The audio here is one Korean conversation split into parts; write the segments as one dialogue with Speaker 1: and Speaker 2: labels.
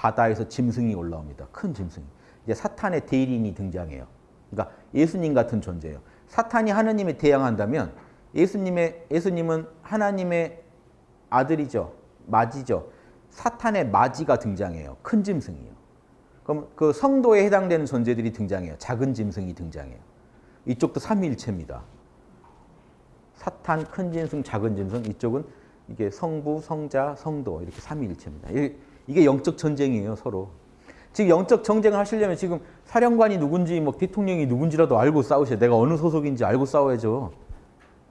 Speaker 1: 바다에서 짐승이 올라옵니다. 큰 짐승이. 이제 사탄의 대리인이 등장해요. 그러니까 예수님 같은 존재예요. 사탄이 하느님에 대항한다면 예수님의 예수님은 하나님의 아들이죠. 맞이죠. 사탄의 맞이가 등장해요. 큰 짐승이요. 그럼 그 성도에 해당되는 존재들이 등장해요. 작은 짐승이 등장해요. 이쪽도 삼위일체입니다. 사탄, 큰 짐승, 작은 짐승 이쪽은 이게 성부, 성자, 성도 이렇게 삼위일체입니다. 이게 영적 전쟁이에요 서로. 지금 영적 전쟁을 하시려면 지금 사령관이 누군지 뭐 대통령이 누군지라도 알고 싸우셔야 내가 어느 소속인지 알고 싸워야죠.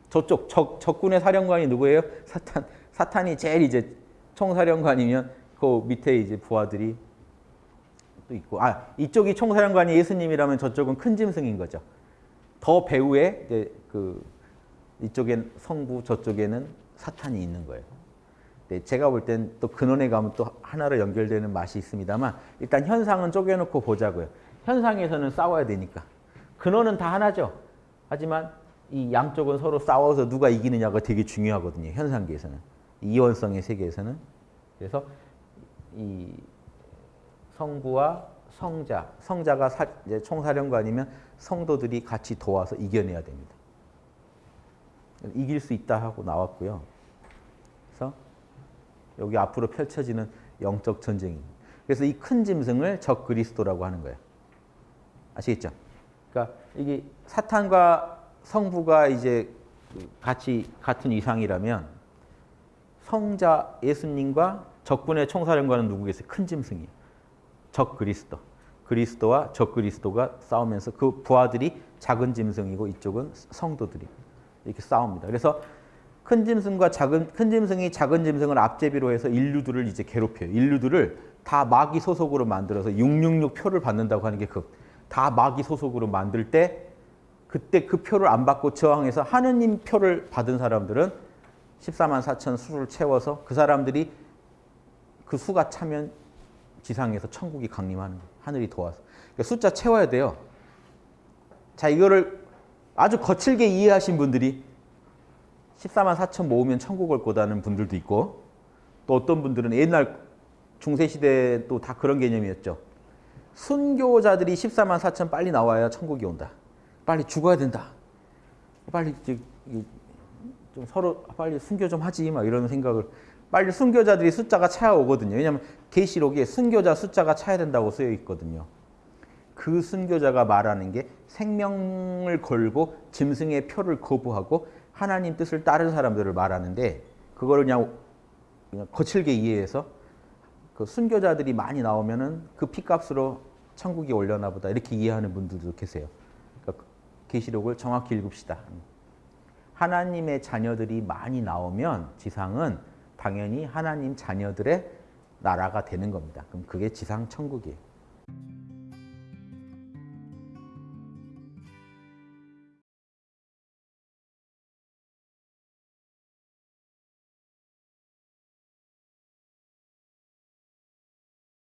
Speaker 1: 저쪽 적, 적군의 사령관이 누구예요? 사탄. 사탄이 제일 이제 총사령관이면 그 밑에 이제 부하들이 또 있고 아 이쪽이 총사령관이 예수님이라면 저쪽은 큰 짐승인 거죠. 더 배후에 이제 그 이쪽엔 성부 저쪽에는 사탄이 있는 거예요. 네, 제가 볼 땐 또 근원에 가면 또 하나로 연결되는 맛이 있습니다만 일단 현상은 쪼개놓고 보자고요. 현상에서는 싸워야 되니까. 근원은 다 하나죠. 하지만 이 양쪽은 서로 싸워서 누가 이기느냐가 되게 중요하거든요. 현상계에서는. 이원성의 세계에서는. 그래서 이 성부와 성자, 성자가 사, 이제 총사령관이면 성도들이 같이 도와서 이겨내야 됩니다. 이길 수 있다 하고 나왔고요. 그래서 여기 앞으로 펼쳐지는 영적 전쟁입니다. 그래서 이 큰 짐승을 적 그리스도라고 하는 거예요. 아시겠죠? 그러니까 이게 사탄과 성부가 이제 같이 같은 이상이라면 성자 예수님과 적군의 총사령관은 누구겠어요? 큰 짐승이에요. 적 그리스도. 그리스도와 적 그리스도가 싸우면서 그 부하들이 작은 짐승이고 이쪽은 성도들이 이렇게 싸웁니다. 그래서 큰 짐승과 작은 큰 짐승이 작은 짐승을 앞제비로 해서 인류들을 이제 괴롭혀요. 인류들을 다 마귀 소속으로 만들어서 666 표를 받는다고 하는 게그다 마귀 소속으로 만들 때 그때 그 표를 안 받고 저항해서 하느님 표를 받은 사람들은 14만 4천 수를 채워서 그 사람들이 그 수가 차면 지상에서 천국이 강림하는 거예요. 하늘이 도와서. 그러니까 숫자 채워야 돼요. 자 이거를 아주 거칠게 이해하신 분들이 14만 4천 모으면 천국 올 거다는 분들도 있고 또 어떤 분들은 옛날 중세시대 또 다 그런 개념이었죠. 순교자들이 14만 4천 빨리 나와야 천국이 온다. 빨리 죽어야 된다. 빨리 좀 서로 빨리 순교 좀 하지 막 이런 생각을 빨리 순교자들이 숫자가 차야 오거든요. 왜냐하면 계시록에 순교자 숫자가 차야 된다고 쓰여 있거든요. 그 순교자가 말하는 게 생명을 걸고 짐승의 표를 거부하고 하나님 뜻을 따른 사람들을 말하는데 그거를 그냥, 그냥 거칠게 이해해서 그 순교자들이 많이 나오면은 그 피값으로 천국이 올려나 보다 이렇게 이해하는 분들도 계세요. 그러니까 계시록을 정확히 읽읍시다. 하나님의 자녀들이 많이 나오면 지상은 당연히 하나님 자녀들의 나라가 되는 겁니다. 그럼 그게 지상 천국이에요.